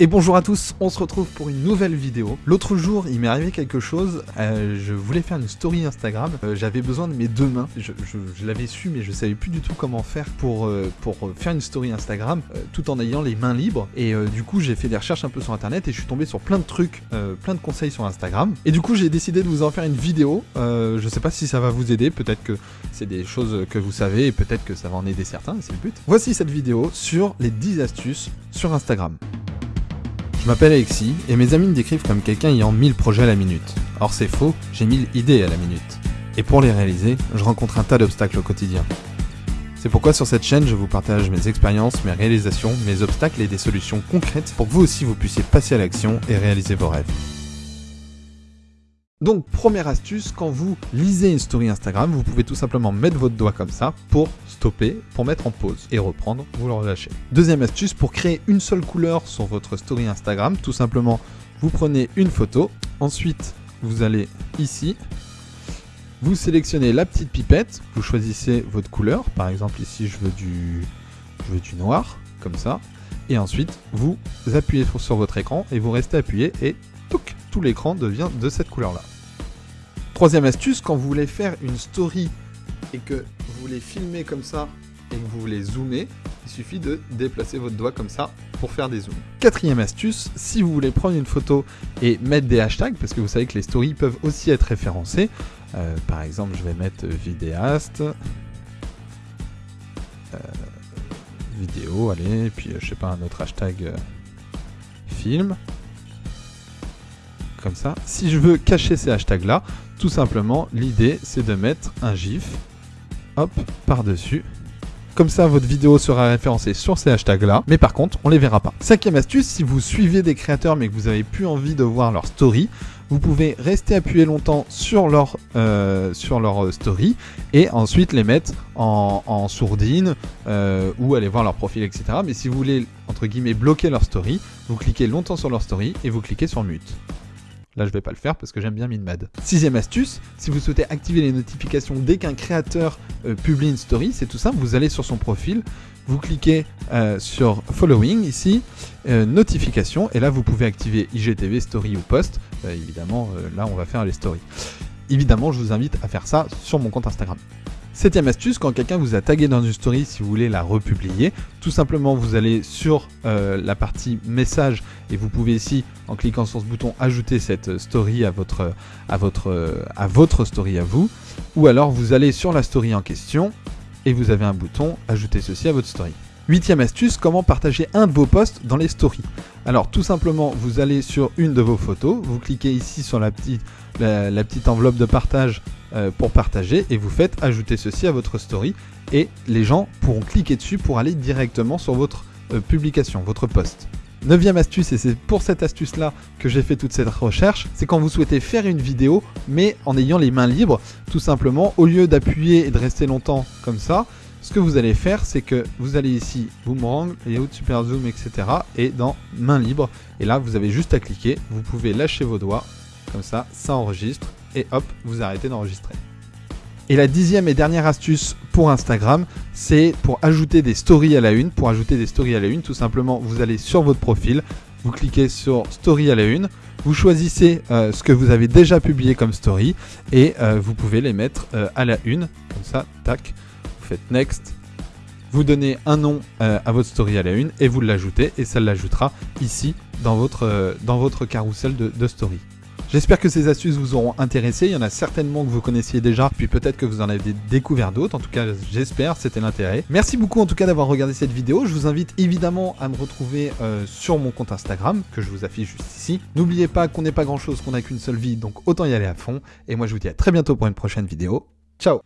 Et bonjour à tous, on se retrouve pour une nouvelle vidéo. L'autre jour, il m'est arrivé quelque chose, euh, je voulais faire une story Instagram, euh, j'avais besoin de mes deux mains, je, l'avais su mais je savais plus du tout comment faire pour, euh, pour faire une story Instagram tout en ayant les mains libres. Et du coup, j'ai fait des recherches un peu sur internet et je suis tombé sur plein de trucs, plein de conseils sur Instagram. Et du coup, j'ai décidé de vous en faire une vidéo. je sais pas si ça va vous aider, peut-être que c'est des choses que vous savez et peut-être que ça va en aider certains, c'est le but. Voici cette vidéo sur les 10 astuces sur Instagram. Je m'appelle Alexis et mes amis me décrivent comme quelqu'un ayant 1000 projets à la minute. Or c'est faux, j'ai 1000 idées à la minute. Et pour les réaliser, je rencontre un tas d'obstacles au quotidien. C'est pourquoi sur cette chaîne, je vous partage mes expériences, mes réalisations, mes obstacles et des solutions concrètes pour que vous aussi vous puissiez passer à l'action et réaliser vos rêves. Donc première astuce, quand vous lisez une story Instagram, vous pouvez tout simplement mettre votre doigt comme ça pour stopper, pour mettre en pause et reprendre, vous le relâchez. Deuxième astuce, pour créer une seule couleur sur votre story Instagram, tout simplement vous prenez une photo, ensuite vous allez ici, vous sélectionnez la petite pipette, vous choisissez votre couleur, par exemple ici je veux du, noir, comme ça, et ensuite vous appuyez sur votre écran et vous restez appuyé et tout l'écran devient de cette couleur-là. Troisième astuce, quand vous voulez faire une story et que vous voulez filmer comme ça et que vous voulez zoomer, il suffit de déplacer votre doigt comme ça pour faire des zooms. Quatrième astuce, si vous voulez prendre une photo et mettre des hashtags, parce que vous savez que les stories peuvent aussi être référencées, euh, par exemple je vais mettre vidéaste, euh, vidéo, allez, puis je sais pas un autre hashtag euh, film, ça. Si je veux cacher ces hashtags là, tout simplement l'idée c'est de mettre un gif, hop, par-dessus. Comme ça, votre vidéo sera référencée sur ces hashtags-là, mais par contre, on les verra pas. Cinquième astuce, si vous suivez des créateurs mais que vous avez plus envie de voir leur story, vous pouvez rester appuyé longtemps sur leur, euh, sur leur story et ensuite les mettre en, sourdine euh, ou aller voir leur profil, etc. Mais si vous voulez, entre guillemets, bloquer leur story, vous cliquez longtemps sur leur story et vous cliquez sur mute. Là, je vais pas le faire parce que j'aime bien Minmad. Sixième astuce, si vous souhaitez activer les notifications dès qu'un créateur euh, publie une story, c'est tout simple, vous allez sur son profil, vous cliquez euh, sur Following ici, euh, Notification, et là vous pouvez activer IGTV, Story ou Post. évidemment, là on va faire les stories. Évidemment, je vous invite à faire ça sur mon compte Instagram. Septième astuce, quand quelqu'un vous a tagué dans une story, si vous voulez la republier, tout simplement vous allez sur euh, la partie message et vous pouvez ici, en cliquant sur ce bouton, ajouter cette story à votre, à votre, story à vous. Ou alors vous allez sur la story en question et vous avez un bouton ajouter ceci à votre story. Huitième astuce, comment partager un de vos posts dans les stories. Alors tout simplement, vous allez sur une de vos photos, vous cliquez ici sur la petite enveloppe de partage euh, pour partager et vous faites ajouter ceci à votre story et les gens pourront cliquer dessus pour aller directement sur votre euh, publication, votre post. Neuvième astuce, et c'est pour cette astuce là que j'ai fait toute cette recherche, c'est quand vous souhaitez faire une vidéo mais en ayant les mains libres, tout simplement, au lieu d'appuyer et de rester longtemps comme ça, ce que vous allez faire, c'est que vous allez ici, boomerang, layout, super zoom, etc. et dans main libre, et là vous avez juste à cliquer, vous pouvez lâcher vos doigts, comme ça, ça enregistre, et hop, vous arrêtez d'enregistrer. Et la dixième et dernière astuce pour Instagram, c'est pour ajouter des stories à la une. Pour ajouter des stories à la une, tout simplement, vous allez sur votre profil, vous cliquez sur Story à la une, vous choisissez euh, ce que vous avez déjà publié comme story et euh, vous pouvez les mettre euh, à la une, comme ça, tac, vous faites Next, vous donnez un nom à votre story à la une et vous l'ajoutez et ça l'ajoutera ici dans votre, dans votre carrousel de story. J'espère que ces astuces vous auront intéressé. Il y en a certainement que vous connaissiez déjà, puis peut-être que vous en avez découvert d'autres. En tout cas, j'espère, c'était l'intérêt. Merci beaucoup en tout cas d'avoir regardé cette vidéo. Je vous invite évidemment à me retrouver euh, sur mon compte Instagram, que je vous affiche juste ici. N'oubliez pas qu'on n'est pas grand chose, qu'on n'a qu'une seule vie, donc autant y aller à fond. Et moi je vous dis à très bientôt pour une prochaine vidéo. Ciao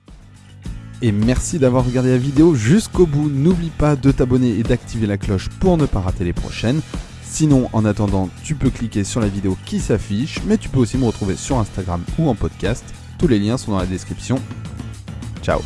et merci d'avoir regardé la vidéo jusqu'au bout. N'oublie pas de t'abonner et d'activer la cloche pour ne pas rater les prochaines. Sinon, en attendant, tu peux cliquer sur la vidéo qui s'affiche, mais tu peux aussi me retrouver sur Instagram ou en podcast. Tous les liens sont dans la description. Ciao